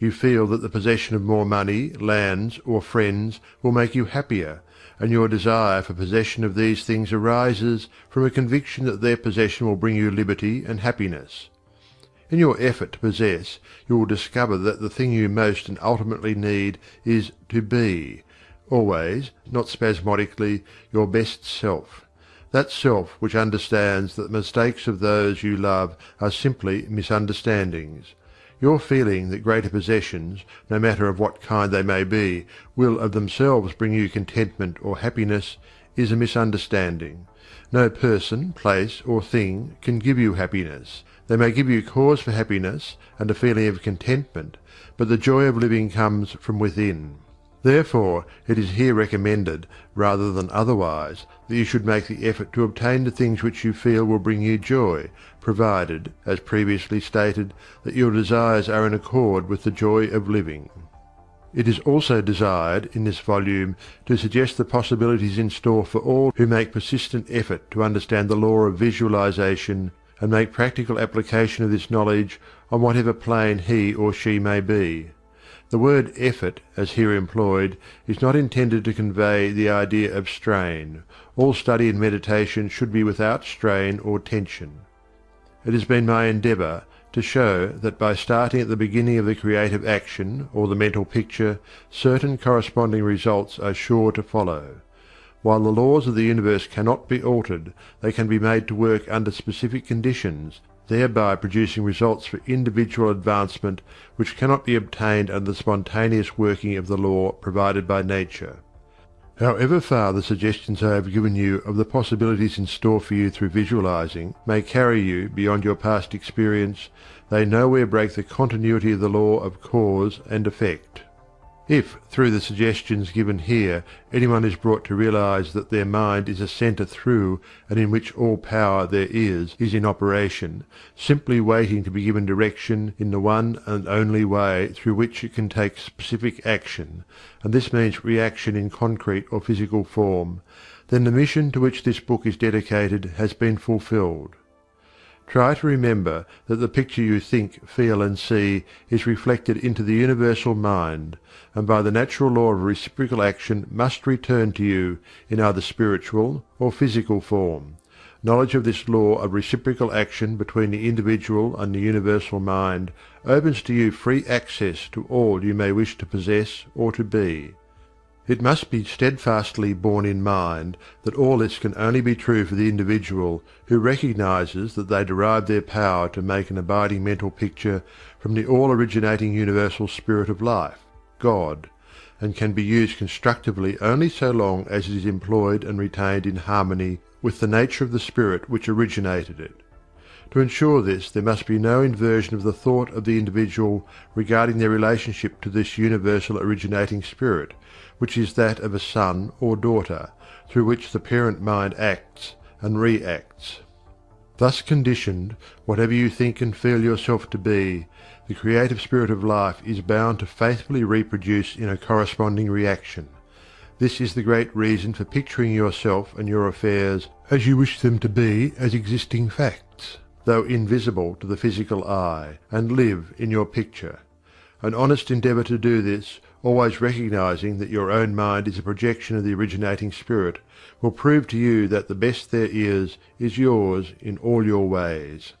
You feel that the possession of more money, lands, or friends will make you happier, and your desire for possession of these things arises from a conviction that their possession will bring you liberty and happiness. In your effort to possess you will discover that the thing you most and ultimately need is to be always, not spasmodically, your best self that self which understands that the mistakes of those you love are simply misunderstandings. Your feeling that greater possessions, no matter of what kind they may be, will of themselves bring you contentment or happiness, is a misunderstanding. No person, place, or thing can give you happiness. They may give you cause for happiness and a feeling of contentment, but the joy of living comes from within. Therefore it is here recommended, rather than otherwise, that you should make the effort to obtain the things which you feel will bring you joy, provided, as previously stated, that your desires are in accord with the joy of living. It is also desired in this volume to suggest the possibilities in store for all who make persistent effort to understand the law of visualization and make practical application of this knowledge on whatever plane he or she may be. The word "effort" as here employed is not intended to convey the idea of strain; all study and meditation should be without strain or tension. It has been my endeavor to show that by starting at the beginning of the creative action or the mental picture certain corresponding results are sure to follow. While the laws of the universe cannot be altered, they can be made to work under specific conditions, thereby producing results for individual advancement which cannot be obtained under the spontaneous working of the law provided by nature. However far the suggestions I have given you of the possibilities in store for you through visualizing may carry you beyond your past experience, they nowhere break the continuity of the law of cause and effect. If through the suggestions given here anyone is brought to realize that their mind is a center through and in which all power there is is in operation, simply waiting to be given direction in the one and only way through which it can take specific action, and this means reaction in concrete or physical form, then the mission to which this book is dedicated has been fulfilled. Try to remember that the picture you think, feel, and see is reflected into the Universal Mind, and by the natural law of reciprocal action must return to you, in either spiritual or physical form. Knowledge of this law of reciprocal action between the individual and the Universal Mind opens to you free access to all you may wish to possess or to be. It must be steadfastly borne in mind that all this can only be true for the individual who recognizes that they derive their power to make an abiding mental picture from the all originating universal spirit of life, God, and can be used constructively only so long as it is employed and retained in harmony with the nature of the spirit which originated it. To ensure this there must be no inversion of the thought of the individual regarding their relationship to this universal originating spirit which is that of a son or daughter, through which the parent mind acts and reacts. Thus conditioned, whatever you think and feel yourself to be, the creative spirit of life is bound to faithfully reproduce in a corresponding reaction. This is the great reason for picturing yourself and your affairs as you wish them to be as existing facts, though invisible to the physical eye, and live in your picture. An honest endeavor to do this always recognizing that your own mind is a projection of the originating spirit, will prove to you that the best there is is yours in all your ways.